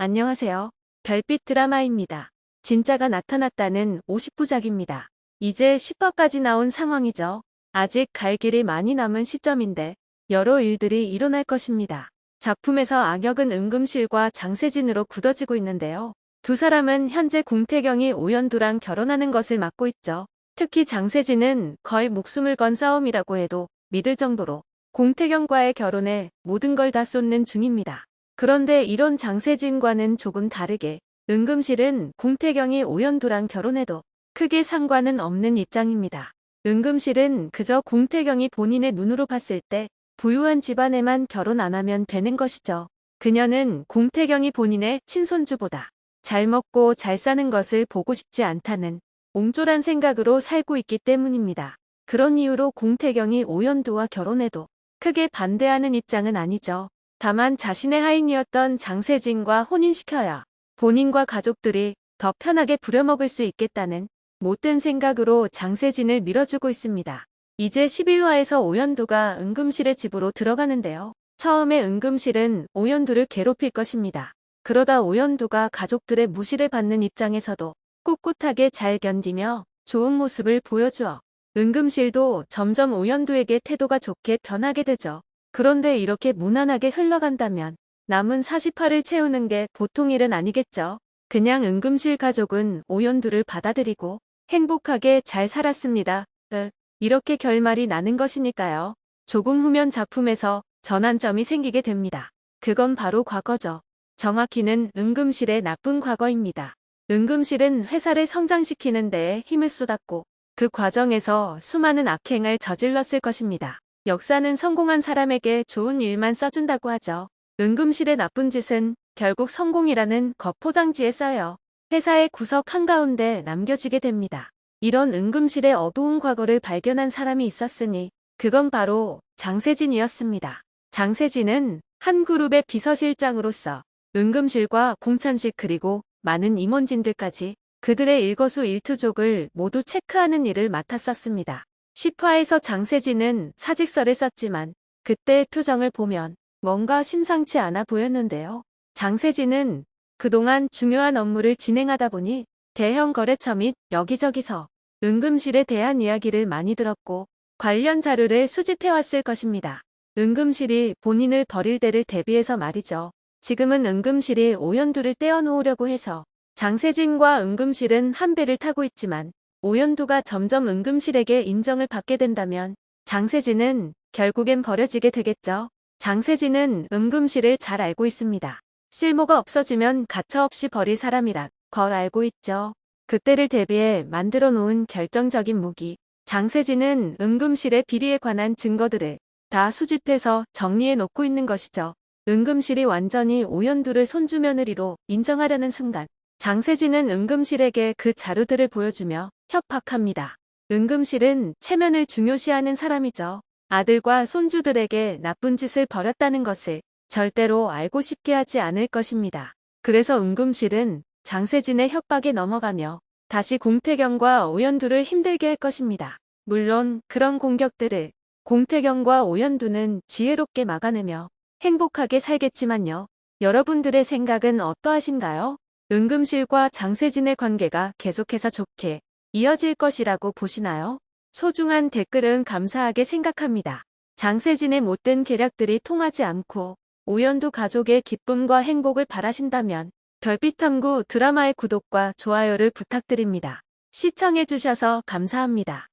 안녕하세요. 별빛 드라마입니다. 진짜가 나타났다는 50부작입니다. 이제 10화까지 나온 상황이죠. 아직 갈 길이 많이 남은 시점인데 여러 일들이 일어날 것입니다. 작품에서 악역은 은금실과 장세진으로 굳어지고 있는데요. 두 사람은 현재 공태경이 오연두랑 결혼하는 것을 막고 있죠. 특히 장세진은 거의 목숨을 건 싸움이라고 해도 믿을 정도로 공태경과의 결혼에 모든 걸 다 쏟는 중입니다. 그런데 이런 장세진과는 조금 다르게 은금실은 공태경이 오연두랑 결혼해도 크게 상관은 없는 입장입니다. 은금실은 그저 공태경이 본인의 눈으로 봤을 때 부유한 집안에만 결혼 안 하면 되는 것이죠. 그녀는 공태경이 본인의 친손주보다 잘 먹고 잘 사는 것을 보고 싶지 않다는 옹졸한 생각으로 살고 있기 때문입니다. 그런 이유로 공태경이 오연두와 결혼해도 크게 반대하는 입장은 아니죠. 다만 자신의 하인이었던 장세진과 혼인시켜야 본인과 가족들이 더 편하게 부려먹을 수 있겠다는 못된 생각으로 장세진을 밀어주고 있습니다. 이제 11화에서 오연두가 은금실의 집으로 들어가는데요. 처음에 은금실은 오연두를 괴롭힐 것입니다. 그러다 오연두가 가족들의 무시를 받는 입장에서도 꿋꿋하게 잘 견디며 좋은 모습을 보여주어 은금실도 점점 오연두에게 태도가 좋게 변하게 되죠. 그런데 이렇게 무난하게 흘러간다면 남은 48을 채우는 게 보통 일은 아니겠죠. 그냥 은금실 가족은 오연두를 받아들이고 행복하게 잘 살았습니다. 으, 이렇게 결말이 나는 것이니까요. 조금 후면 작품에서 전환점이 생기게 됩니다. 그건 바로 과거죠. 정확히는 은금실의 나쁜 과거입니다. 은금실은 회사를 성장시키는 데에 힘을 쏟았고 그 과정에서 수많은 악행을 저질렀을 것입니다. 역사는 성공한 사람에게 좋은 일만 써준다고 하죠. 은금실의 나쁜 짓은 결국 성공이라는 겉포장지에 써요. 회사의 구석 한가운데 남겨지게 됩니다. 이런 은금실의 어두운 과거를 발견한 사람이 있었으니 그건 바로 장세진이었습니다. 장세진은 한 그룹의 비서실장으로서 은금실과 공천식 그리고 많은 임원진들까지 그들의 일거수 일투족을 모두 체크하는 일을 맡았었습니다. 10화에서 장세진은 사직서를 썼지만 그때의 표정을 보면 뭔가 심상치 않아 보였는데요. 장세진은 그동안 중요한 업무를 진행하다 보니 대형 거래처 및 여기저기서 은금실에 대한 이야기를 많이 들었고 관련 자료를 수집해왔을 것입니다. 은금실이 본인을 버릴 때를 대비해서 말이죠. 지금은 은금실이 오연두를 떼어놓으려고 해서 장세진과 은금실은 한 배를 타고 있지만 오연두가 점점 은금실에게 인정을 받게 된다면 장세진은 결국엔 버려지게 되겠죠. 장세진은 은금실을 잘 알고 있습니다. 실모가 없어지면 가차없이 버릴 사람이라 걸 알고 있죠. 그때를 대비해 만들어 놓은 결정적인 무기. 장세진은 은금실의 비리에 관한 증거들을 다 수집해서 정리해 놓고 있는 것이죠. 은금실이 완전히 오연두를 손주며느리로 인정하려는 순간 장세진은 은금실에게 그 자료들을 보여주며 협박합니다. 은금실은 체면을 중요시하는 사람이죠. 아들과 손주들에게 나쁜 짓을 벌였다는 것을 절대로 알고 싶게 하지 않을 것입니다. 그래서 은금실은 장세진의 협박에 넘어가며 다시 공태경과 오연두를 힘들게 할 것입니다. 물론 그런 공격들을 공태경과 오연두는 지혜롭게 막아내며 행복하게 살겠지만요. 여러분들의 생각은 어떠하신가요? 은금실과 장세진의 관계가 계속해서 좋게 이어질 것이라고 보시나요? 소중한 댓글은 감사하게 생각합니다. 장세진의 못된 계략들이 통하지 않고 오연두 가족의 기쁨과 행복을 바라신다면 별빛탐구 드라마의 구독과 좋아요를 부탁드립니다. 시청해주셔서 감사합니다.